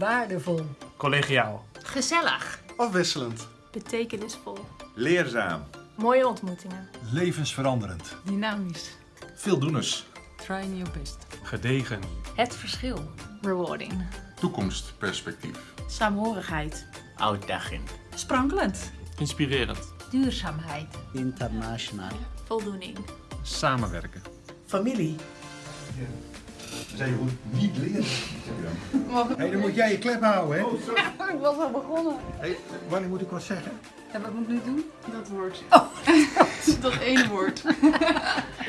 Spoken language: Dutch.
Waardevol. Collegiaal. Gezellig. Afwisselend. Betekenisvol. Leerzaam. Mooie ontmoetingen. Levensveranderend. Dynamisch. Veeldoeners. Trying your best. Gedegen. Het verschil. Rewarding. Toekomstperspectief. Saamhorigheid. Uitdaging. Sprankelend. Inspirerend. Duurzaamheid. Internationaal. Voldoening. Samenwerken. Familie. Zij moet niet leren. Hé, dan moet jij je klep houden, hè? Ik was al begonnen. Hé, wanneer moet ik wat zeggen? En wat moet ik nu doen? Dat woord. Dat ene woord.